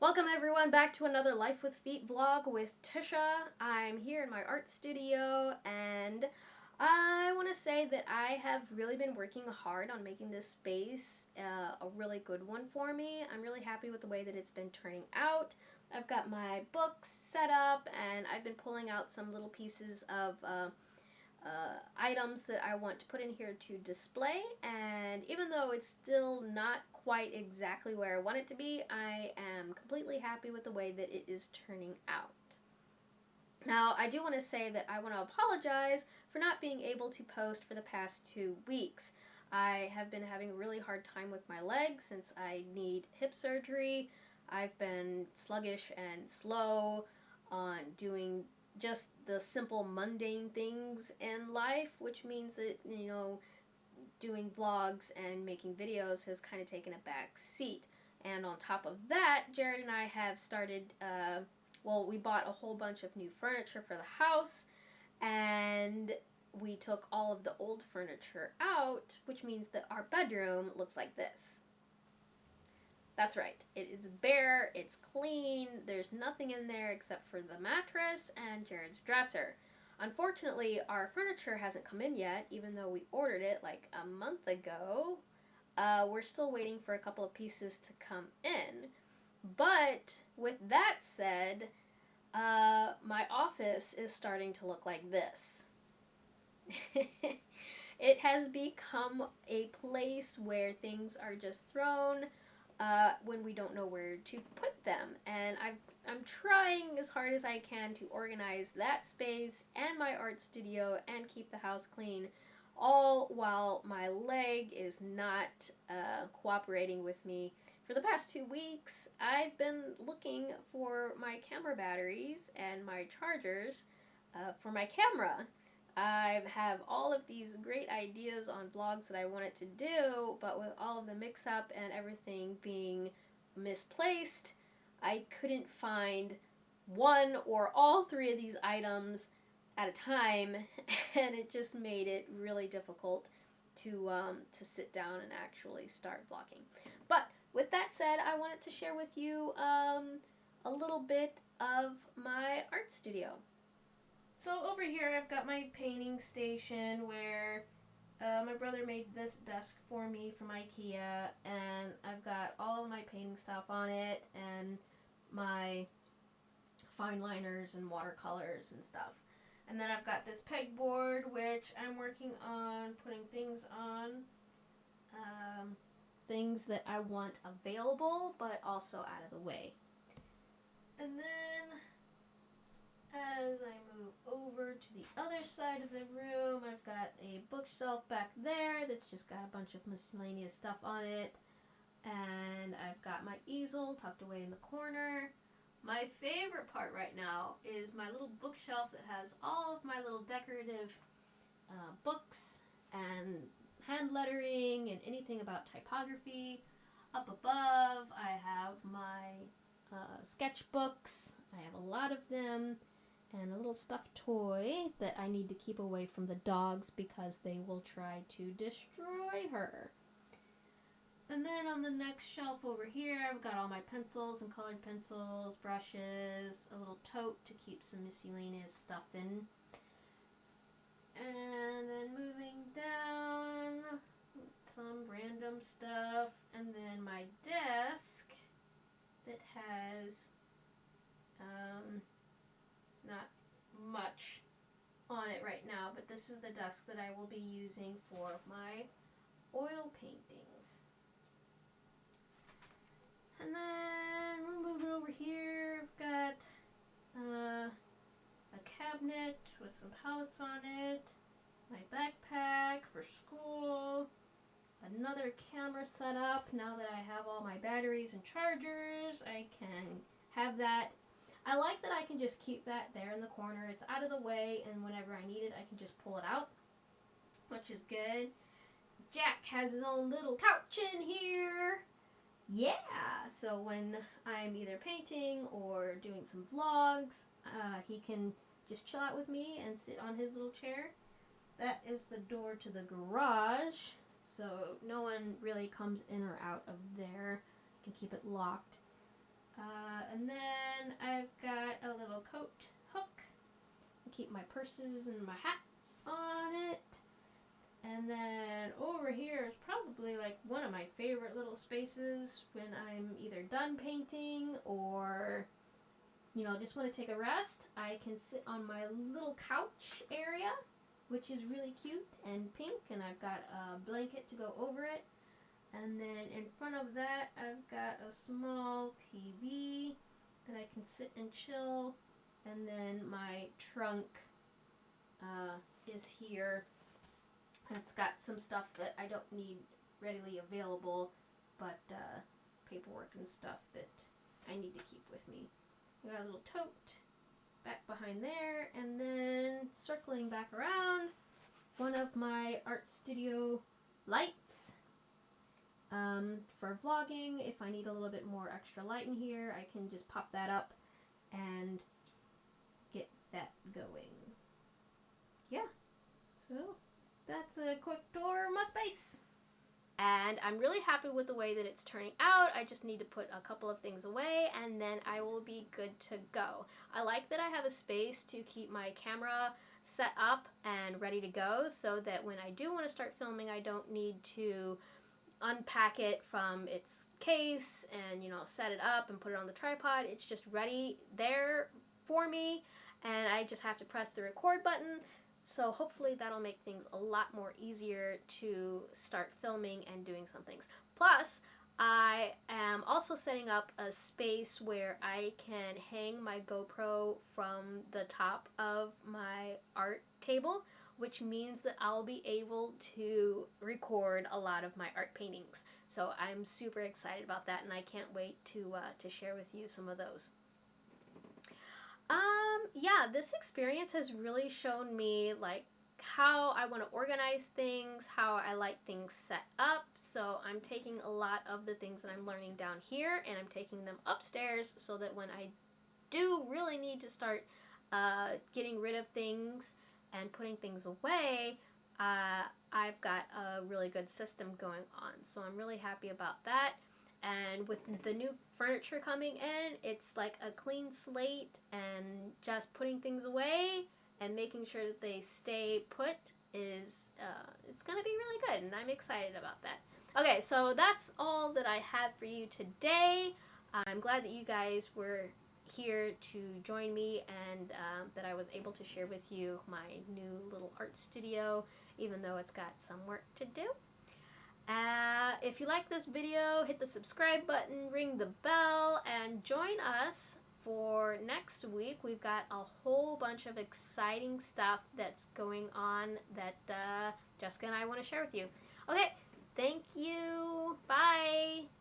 Welcome everyone back to another Life with Feet vlog with Tisha. I'm here in my art studio and I want to say that I have really been working hard on making this space uh, a really good one for me. I'm really happy with the way that it's been turning out. I've got my books set up and I've been pulling out some little pieces of uh, uh, items that I want to put in here to display and even though it's still not quite exactly where I want it to be, I am completely happy with the way that it is turning out. Now, I do want to say that I want to apologize for not being able to post for the past two weeks. I have been having a really hard time with my leg since I need hip surgery. I've been sluggish and slow on doing just the simple mundane things in life, which means that, you know, doing vlogs and making videos has kind of taken a back seat. And on top of that, Jared and I have started, uh, well, we bought a whole bunch of new furniture for the house, and we took all of the old furniture out, which means that our bedroom looks like this. That's right. It is bare, it's clean, there's nothing in there except for the mattress and Jared's dresser. Unfortunately, our furniture hasn't come in yet, even though we ordered it like a month ago. Uh, we're still waiting for a couple of pieces to come in. But with that said, uh, my office is starting to look like this. it has become a place where things are just thrown uh, when we don't know where to put them. And i I'm trying as hard as I can to organize that space and my art studio and keep the house clean, all while my leg is not uh, cooperating with me. For the past two weeks, I've been looking for my camera batteries and my chargers uh, for my camera. I have all of these great ideas on vlogs that I wanted to do, but with all of the mix-up and everything being misplaced, I couldn't find one or all three of these items at a time, and it just made it really difficult to um, to sit down and actually start vlogging. But with that said, I wanted to share with you um, a little bit of my art studio. So over here I've got my painting station where uh, my brother made this desk for me from Ikea and I've got all of my painting stuff on it and my fine liners and watercolors and stuff. And then I've got this pegboard which I'm working on putting things on. Um, things that I want available but also out of the way. And then as I move over to the other side of the room, I've got a bookshelf back there that's just got a bunch of miscellaneous stuff on it. And I've got my easel tucked away in the corner. My favorite part right now is my little bookshelf that has all of my little decorative uh, books and hand lettering and anything about typography. Up above, I have my uh, sketchbooks. I have a lot of them and a little stuffed toy that I need to keep away from the dogs because they will try to destroy her. And then on the next shelf over here, I've got all my pencils and colored pencils, brushes, a little tote to keep some miscellaneous stuff in. And then moving down, some random stuff, and then my desk that has um, not much on it right now, but this is the desk that I will be using for my oil paintings. And then moving over here. I've got uh, a cabinet with some palettes on it, my backpack for school, another camera set up. Now that I have all my batteries and chargers, I can have that I like that I can just keep that there in the corner. It's out of the way, and whenever I need it, I can just pull it out, which is good. Jack has his own little couch in here. Yeah, so when I'm either painting or doing some vlogs, uh, he can just chill out with me and sit on his little chair. That is the door to the garage, so no one really comes in or out of there. I can keep it locked. Uh, and then I've got a little coat hook. I keep my purses and my hats on it. And then over here is probably like one of my favorite little spaces when I'm either done painting or, you know, just want to take a rest. I can sit on my little couch area, which is really cute and pink, and I've got a blanket to go over it. And then in front of that, I've got a small TV that I can sit and chill. And then my trunk uh, is here it's got some stuff that I don't need readily available, but uh, paperwork and stuff that I need to keep with me. We got a little tote back behind there, and then circling back around, one of my art studio lights. Um, for vlogging, if I need a little bit more extra light in here, I can just pop that up and that going. Yeah, so that's a quick tour of my space. And I'm really happy with the way that it's turning out. I just need to put a couple of things away and then I will be good to go. I like that I have a space to keep my camera set up and ready to go so that when I do want to start filming I don't need to unpack it from its case and you know set it up and put it on the tripod. It's just ready there for me and I just have to press the record button so hopefully that'll make things a lot more easier to start filming and doing some things. Plus, I am also setting up a space where I can hang my GoPro from the top of my art table, which means that I'll be able to record a lot of my art paintings. So I'm super excited about that and I can't wait to, uh, to share with you some of those. Um, yeah, this experience has really shown me like how I want to organize things, how I like things set up. So I'm taking a lot of the things that I'm learning down here and I'm taking them upstairs so that when I do really need to start uh, getting rid of things and putting things away, uh, I've got a really good system going on. So I'm really happy about that. And with the new furniture coming in, it's like a clean slate and just putting things away and making sure that they stay put is, uh, it's going to be really good and I'm excited about that. Okay, so that's all that I have for you today. I'm glad that you guys were here to join me and uh, that I was able to share with you my new little art studio, even though it's got some work to do. Uh, if you like this video, hit the subscribe button, ring the bell, and join us for next week. We've got a whole bunch of exciting stuff that's going on that uh, Jessica and I want to share with you. Okay, thank you. Bye.